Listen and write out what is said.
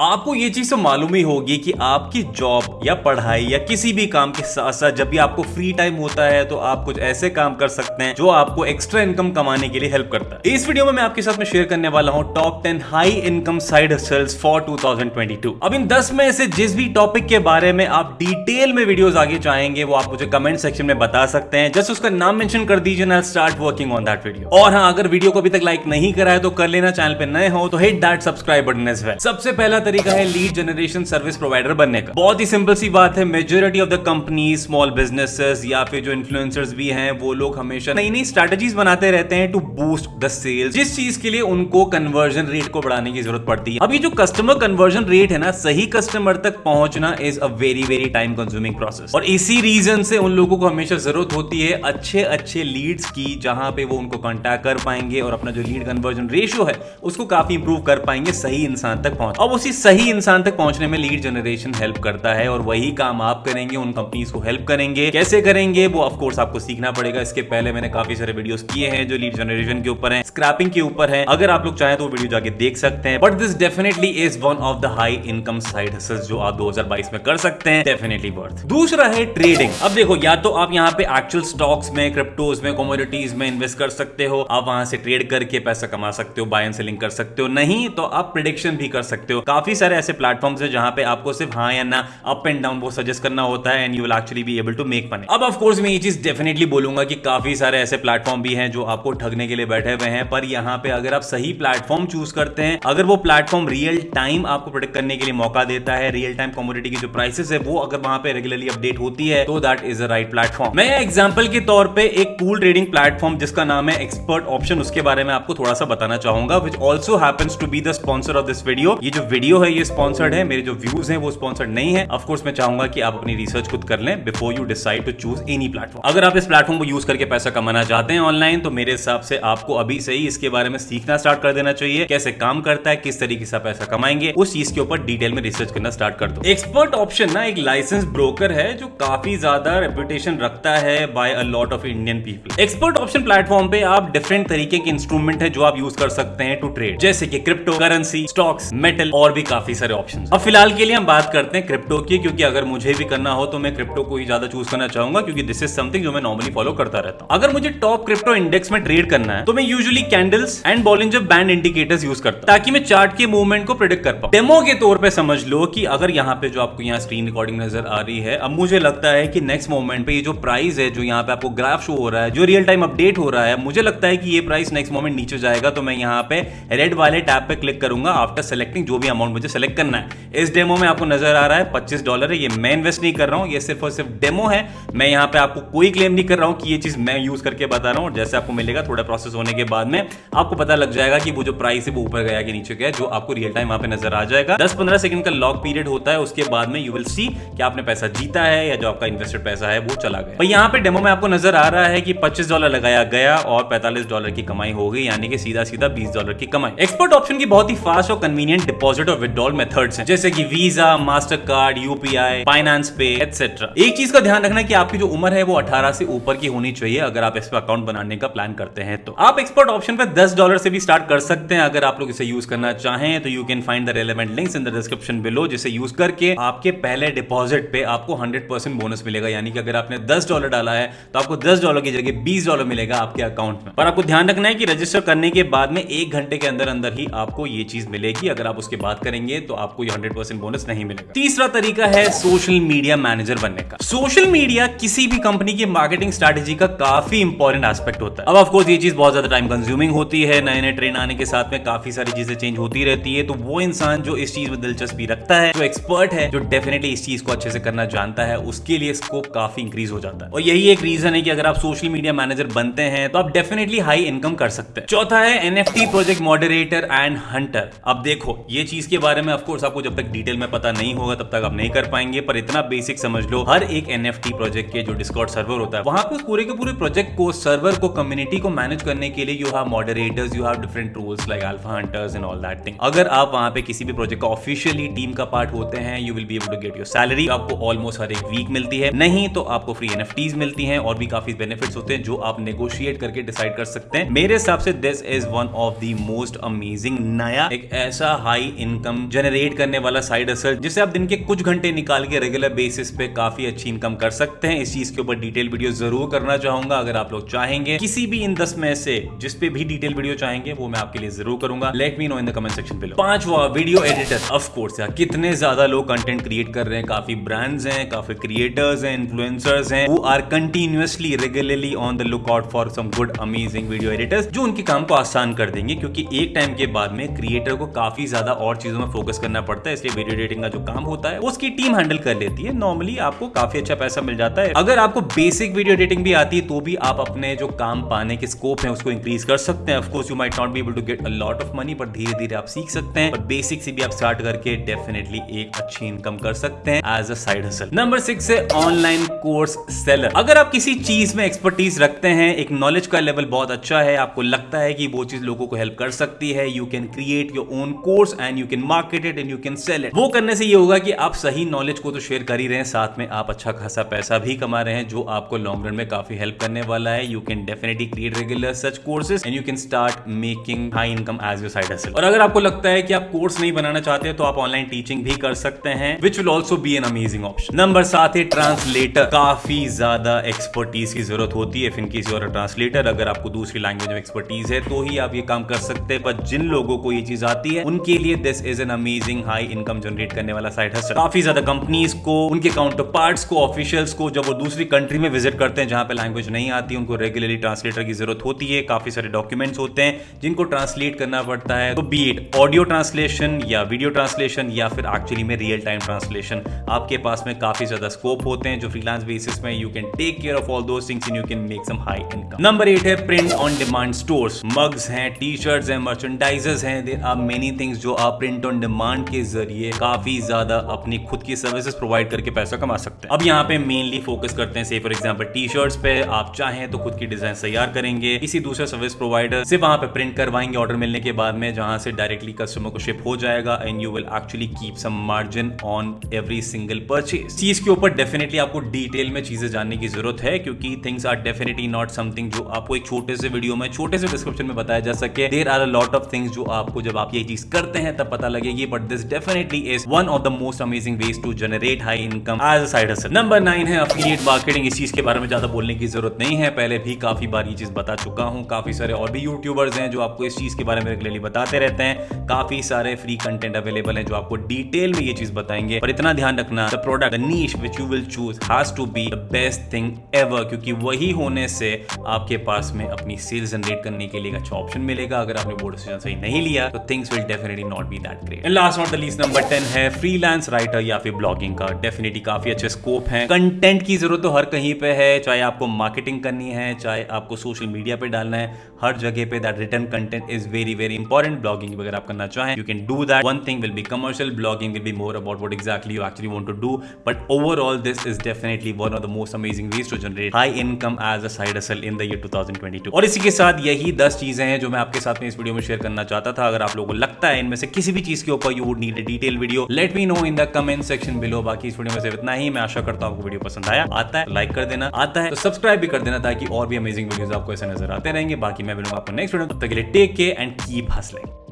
आपको ये चीज़ तो मालूम ही होगी कि आपकी जॉब या पढ़ाई या किसी भी काम के साथ साथ जब भी आपको फ्री टाइम होता है तो आप कुछ ऐसे काम कर सकते हैं जो आपको एक्स्ट्रा इनकम कमाने के लिए हेल्प करता है। इस वीडियो में मैं आपके साथ में शेयर करने वाला हूँ top ten high income side hustles for 2022 अब इन दस में से जिस भी टॉपिक के बारे में आप डिटेल में वीडियोस आगे चाहेंगे वो आप मुझे कमेंट सेक्शन में बता सकते हैं। जस्ट उसका नाम मेंशन कर दीजिए ना start working on that video और हाँ अगर वीडियो को अभी तक लाइक नहीं करा है तो कर लेना। चैनल पर नए हो तो hit that subscribe button as well सबसे पहला तरीका है लीड जनरेशन सर्विस प्रोवाइडर बनने का। बहुत ही सिंपल सी बात है majority of the company small businesses या फिर जो इन्फ्लुएंसर्स भी हैं, वो लोग हमेशा नई नई स्ट्रेटेजीज बनाते रहते हैं टू बूस्ट द सेल्स जिस चीज़ के लिए उनको कन्वर्जन रेट को बढ़ाने की ज़रूरत पड़ती है। अब ये जो कस्टमर कन्वर्जन रेट है ना, सही कस्टमर तक पहुँचना is a very very time consuming process और इसी रीजन से उन लोगों को हमेशा ज़रूरत होती है अच्छे अच्छे लीड्स की, जहाँ पे वो उनको कॉन्टैक्ट कर पाएँगे और अपना जो लीड कन्वर्जन रेशियो है, उसको काफ़ी इंप्रूव कर पाएँगे, सही इंसान तक पहुँच। अब उसी सही इंसान तक पहुँचने में लीड जनरेशन हेल्प करता है और वही काम आप करेंगे, उन कंपनीज़ को हेल्प करेंगे। कैसे करेंगे, वो ऑफकोर्स आपको सीखना पड़ेगा। इसके पहले मैंने काफ़ी सारे वीडियोस किए हैं जो लीड जनरेशन के ऊपर है स्क्रैपिंग के ऊपर है। अगर आप लोग चाहें तो वीडियो जाके देख सकते हैं। But this definitely is one of the high income side जो आप 2022 में कर सकते हैं। डेफिनेटली वर्थ दूसरा है ट्रेडिंग अब देखो, या तो आप यहाँ पे एक्चुअल स्टॉक्स में क्रिप्टोज में कॉमोडिटीज में इन्वेस्ट कर सकते हो। आप वहाँ से ट्रेड करके पैसा कमा सकते हो बाय एंड सेलिंग कर सकते हो। नहीं तो आप प्रिडिक्शन भी कर सकते हो। काफ़ी सारे ऐसे प्लेटफॉर्म्स है जहाँ पे आपको सिर्फ़ हाँ या ना अप एंड डाउन वो सजेस्ट करना होता है and you will actually be able to make money अब ऑफ़ कोर्स मैं ये चीज़ डेफिनेटली बोलूँगा कि काफ़ी सारे ऐसे प्लेटफॉर्म भी हैं जो आपको ठगने के लिए बैठे हुए हैं, पर यहाँ पे अगर आप सही प्लेटफॉर्म चूज़ करते हैं, अगर वो प्लेटफॉर्म रियल टाइम आपको प्रोटेक्ट करने के लिए मौका देता है रियल टाइम कमोडिटी की जो प्राइसेस है, वो अगर वहाँ पे रेगुलरली अपडेट होती है तो that is a right platform मैं एग्ज़ाम्पल के तौर पर एक पूल ट्रेडिंग प्लेटफॉर्म जिसका नाम है एक्सपर्ट ऑप्शन उसके बारे में आपको थोड़ा सा बताना चाहूँगा which also to be the sponsor of this video ये जो वीडियो है, ये स्पॉन्सर्ड है, मेरे जो व्यूज़ है वो स्पॉन्सर्ड नहीं है। ऑफकोर्स मैं चाहूँगा कि आप अपनी रिसर्च खुद कर लें before you decide to choose any platform अगर आप इस प्लेटफॉर्म को यूज़ करके पैसा कमाना चाहते हैं ऑनलाइन तो मेरे हिसाब से आपको अभी से ही इसके बारे में सीखना स्टार्ट कर देना चाहिए। कैसे काम करता है, किस तरीके से पैसा कमाएँगे, उस चीज़ के ऊपर डिटेल में रिसर्च करना स्टार्ट कर दो। एक्सपर्ट ऑप्शन ना, एक लाइसेंस ब्रोकर है जो काफ़ी ज़्यादा रेपुटेशन रखता है by a lot of Indian people expert option platform पे आप डिफरेंट तरीके के इंस्ट्रूमेंट है जो आप यूज़ कर सकते हैं टू ट्रेड जैसे कि क्रिप्टो करेंसी स्टॉक्स मेटल और भी काफ़ी सारे ऑप्शन अब फ़िलहाल के लिए हम बात करते हैं क्रिप्टो की, क्योंकि अगर मुझे भी करना हो तो मैं क्रिप्टो को ही ज़्यादा चूज़ करना चाहूँगा, क्योंकि दिस इज़ समथिंग जो मैं नॉर्मली फॉलो करता रहता हूँ। अगर मुझे टॉप क्रिप्टो इंडेक्स में ट्रेड करना है तो मैं usually candles and bollinger band indicators use करता हूँ, ताकि मैं चार्ट के मूवमेंट को प्रिडिक्ट कर पाऊँ। डेमो के तौर पर समझ लो कि अगर यहाँ पे जो आपको यहाँ स्क्रीन रिकॉर्डिंग नज़र आ रही है, अब मुझे लगता है कि नेक्स्ट मोमेंट पे ये जो प्राइस है, जो यहाँ पे आपको ग्राफ शो हो रहा है, जो रियल टाइम अपडेट हो रहा है, मुझे लगता है कि ये प्राइस नेक्स्ट मोमेंट नीचे जाएगा तो मैं यहाँ पे रेड वाले टैब पे क्लिक करूँगा आफ्टर सेलेक्टिंग जो भी अमाउंट मुझे सेलेक्ट करना है। इस डेमो में आपको नज़र आ रहा है, पच्चीस डॉलर है, ये मैं इन्वेस्ट नहीं कर रहा हूँ, ये सिर्फ़ और सिर्फ़ डेमो है। मैं यहाँ पे आपको कोई क्लेम नहीं कर रहा हूँ कि ये चीज़ मैं यूज़ करके बता रहा हूँ। जैसे आपको मिलेगा थोड़ा प्रोसेस होने के बाद में, आपको पता लग जाएगा कि वो जो प्राइस है वो ऊपर गया कि नीचे गया, जो आपको रियल टाइम वहाँ पे नज़र आ जाएगा। दस पंद्रह सेकंड का लॉक पीरियड होता है, उसके बाद में यू विल सी कि आपने पैसा जीता है या जो आपका इन्वेस्टेड पैसा है वो चला गया। यहाँ पे डेमो में आपको नज़र आ रहा है कि पच्चीस डॉलर लगाया गया और पैंतालीस डॉलर की कमाई हो गई, यानी कि सीधा सीधा बीस डॉलर की कमाई। एक्सपर्ट ऑप्शन की बहुत ही फास्ट और कन्वीनियंट डिपॉजिट और विदड्रॉल मेथड्स हैं, जैसे कि Visa master card UPI finance pay etcetera एक चीज़ का ध्यान रखना कि आपकी जो उम्र है वो 18 से ऊपर की होनी चाहिए, अगर आप इस पर अकाउंट बनाने का प्लान करते हैं तो। आप एक्सपर्ट ऑप्शन पे 10 डॉलर से भी स्टार्ट कर सकते हैं, अगर आप लोग इसे यूज़ करना चाहें तो you can find the relevant links in the description below जिसे यूज़ करके आपके पहले डिपॉजिट पे आपको 100% बोनस मिलेगा। यानी कि अगर आपने 10 डॉलर डाला है तो आपको 10 डॉलर की जगह 20 डॉलर मिलेगा आपके अकाउंट में। पर आपको ध्यान रखना है कि रजिस्टर करने के बाद में एक घंटे के अंदर अंदर ही आपको ये चीज़ मिलेगी, अगर आप उसके बाद करेंगे तो आपको हंड्रेड बोनस नहीं मिलेगा। तीसरा तरीका है सोशल मीडिया मैनेजर बनने का। सोशल मीडिया किसी भी कंपनी की मार्केटिंग स्ट्रेटेजी का काफ़ी इंपॉर्टेंट एस्पेक्ट होता है। अब ऑफकोर्स ये चीज़ बहुत ज़्यादा टाइम कंज्यूमिंग होती है नए नए ट्रेन आने के साथ में काफ़ी सारी चीज़ें चेंज होती रहती है तो वो इंसान जो इस चीज़ में दिलचस्पी रखता है, जो एक्सपर्ट है, जो डेफिनेटली इस चीज़ को अच्छे से करना जानता है, उसके लिए स्कोप काफ़ी इंक्रीज हो जाता है। और यही एक रीजन है कि अगर आप सोशल मीडिया मैनेजर बनते हैं तो आप डेफिनेटली हाई इनकम कर सकते हैं। चौथा है NFT project moderator and hunter अब देखो, ये चीज़ के बारे में ऑफकोर्स आपको जब तक डिटेल में पता नहीं होगा, तब तक आप नहीं कर पाएँगे, पर इतना बेसिक समझ लो, हर एक एनएफटी प्रोजेक्ट के जो डिस्कॉर्ड सर्वर होता है, वहाँ पे पूरे के पूरे प्रोजेक्ट को सर्वर को कम्युनिटी को मैनेज करने के लिए you have moderators you have different tools like alpha hunters and all that thing अगर आप वहाँ पे किसी भी प्रोजेक्ट का ऑफिशियली टीम का पार्ट होते हैं you will be able to get your salary आपको ऑलमोस्ट हर एक वीक मिलती है। नहीं तो आपको फ्री एनएफटीज मिलती हैं और भी काफ़ी बेनिफिट्स होते हैं जो आप नेगोशिएट करके डिसाइड कर सकते हैं। मेरे हिसाब से this is one of the most amazing नया, एक ऐसा हाई इनकम इनकम जनरेट करने वाला साइड असल जिसे आप दिन के कुछ घंटे निकाल के रेगुलर बेसिस पे काफ़ी अच्छी इनकम कर सकते हैं। इस चीज़ के ऊपर डिटेल वीडियो ज़रूर करना चाहूँगा, अगर आप लोग चाहेंगे। किसी भी इन दस में से जिस पे भी डिटेल वीडियो चाहेंगे, वो मैं आपके लिए ज़रूर करूँगा। Let me know in the comment section below पांचवा वीडियो एडिटर ऑफ़ कोर्स यार, कितने ज़्यादा लोग कंटेंट क्रिएट कर रहे हैं। काफ़ी ब्रांड्स हैं, काफ़ी क्रिएटर्स हैं इन्फ्लुएंसर्स हैं वो are continuously regularly on the look out for some good amazing video editors जो उनके काम को आसान कर देंगे, क्योंकि एक टाइम के बाद में क्रिएटर को काफ़ी ज़्यादा और चीज़ों में फोकस करना पड़ता है, इसलिए वीडियो एडिटिंग का जो काम होता है, उसकी टीम हैंडल कर लेती है। नॉर्मली आपको काफ़ी अच्छा पैसा मिल जाता है। अगर आपको बेसिक वीडियो एडिटिंग भी आती है तो भी आप अपने जो काम पाने के स्कोप है, उसको इंक्रीज कर सकते हैं। Of course you might not be able to get a lot of money पर धीरे धीरे आप सीख सकते हैं। बेसिक से भी आप स्टार्ट करके डेफिनेटली एक अच्छी इनकम कर सकते हैं as a side hustle number six है ऑनलाइन कोर्स सेलर अगर आप किसी चीज़ में एक्सपर्टीज रखते हैं, एक नॉलेज का लेवल बहुत अच्छा है, आपको लगता है कि वो चीज़ लोगों को हेल्प कर सकती है you can create your own course and you can market it and you can sell it वो करने से ये होगा कि आप सही नॉलेज को तो शेयर कर ही रहे हैं, साथ में आप अच्छा खासा पैसा भी कमा रहे हैं, जो आपको लॉन्ग रन में काफ़ी हेल्प करने वाला है। You can definitely create regular such courses and you can start making high income as your side और अगर आपको लगता है कि आप कोर्स नहीं बनाना चाहते तो आप ऑनलाइन टीचिंग भी कर सकते हैं which will also be an amazing option number सात है ट्रांसलेटर काफ़ी ज़्यादा एक्सपर्टीज की ज़रूरत होती है किसी और ट्रांसलेटर अगर आपको दूसरी लैंग्वेज में एक्सपर्टीज है तो ही आप ये काम कर सकते हैं। पर जिन लोगों को ये चीज़ आती है, उनके लिए this is an amazing high income generate करने वाला साइड है काफ़ी ज़्यादा कंपनीज़ को, उनके काउंटर पार्ट को ऑफिशियल्स को जब वो दूसरी कंट्री में विज़िट करते हैं, जहाँ पे लैंग्वेज नहीं आती, उनको रेगुलरली ट्रांसलेटर की ज़रूरत होती है, काफ़ी सारे डॉक्यूमेंट्स होते हैं, जिनको ट्रांसलेट करना पड़ता है तो बी इट ऑडियो ट्रांसलेशन या वीडियो ट्रांसलेशन या फिर एक्चुअली में रियल टाइम ट्रांसलेशन आपके पास में काफ़ी ज़्यादा स्कोप होते हैं, जो फ्रीलांस बेसिस में you can take care of all दो things you can make some high income number eight है print on demand stores mugs हैं टी शर्ट्स हैं मर्चेंडाइजर्स हैं देर आर मेनी थिंग्स जो आप प्रिंट ऑन डिमांड के ज़रिए काफ़ी ज़्यादा अपनी खुद की सर्विसेज़ प्रोवाइड करके पैसा कमा सकते हैं। अब यहाँ पे मेनली फोकस करते हैं से फॉर एग्ज़ाम्पल टी शर्ट्स पे आप चाहें तो खुद की डिज़ाइन तैयार करेंगे। किसी दूसरे सर्विस प्रोवाइडर से वहाँ पे प्रिंट करवाएँगे ऑर्डर मिलने के बाद में, जहाँ से डायरेक्टली कस्टमर को शिप हो जाएगा and you will actually keep some margin on every single purchase चीज़ के ऊपर डेफिनेटली आपको डिटेल में चीज़ें जानने की ज़रूरत है, क्योंकि things are definitely not something जो आपको एक छोटे से वीडियो में, छोटे से डिस्क्रिप्शन में बताया जा सके। There are a lot of things जो आपको जब आप ये चीज़ करते हैं, तब पता लगेगी but this definitely is one of the most amazing ways to generate high income as a side number nine है अफिलिएट मार्केटिंग इस चीज़ के बारे में ज़्यादा बोलने की ज़रूरत नहीं है। पहले भी काफ़ी बार ये चीज़ बता चुका हूँ। काफ़ी सारे और भी यूट्यूबर्स हैं जो आपको इस चीज़ के बारे में रेगुलरली बताते रहते हैं। काफ़ी सारे फ्री कंटेंट अवेलेबल है जो आपको डिटेल में ये चीज़ बताएँगे। पर इतना ध्यान रखना the product niche which you will choose has to be the best thing ever क्योंकि वही होने से आपके पास में अपनी सेल्स जनरेट करने के लिए अच्छा ऑप्शन मिलेगा। अगर आपने बोर्ड सही नहीं लिया तो things will definitely not be that great and last not the least number 10 है या फिर का. काफ़ी अच्छे है. कंटेंट की ज़रूरत तो हर कहीं पे है, चाहे आपको मार्केटिंग करनी है, चाहे आपको सोशल मीडिया पे डालना है, हर जगह पे that return content is very very important blogging अगर आप करना चाहें you can do that one thing will be commercial blogging will be more about what exactly you actually want to do but overall this is definitely one of the most amazing ways to generate high income as a side hustle in the year 2022 और इसी के साथ यही 10 चीज़ें हैं जो मैं आपके साथ में इस वीडियो में शेयर करना चाहता था. अगर आप लोगों को लगता है इनमें से किसी भी चीज़ के ऊपर you would need a detail video let me know in the comment section below बाकी इस वीडियो में सिर्फ़ इतना ही. मैं आशा करता हूँ आपको वीडियो पसंद आया. आता है लाइक कर देना. आता है तो सब्सक्राइब भी कर देना ताकि और भी अमेजिंग वीडियोज़ आपको ऐसे नज़र आते रहेंगे. बाकी मैं मिलूँगा आपको नेक्स्ट वीडियो तब तक के लिए take care and keep hustling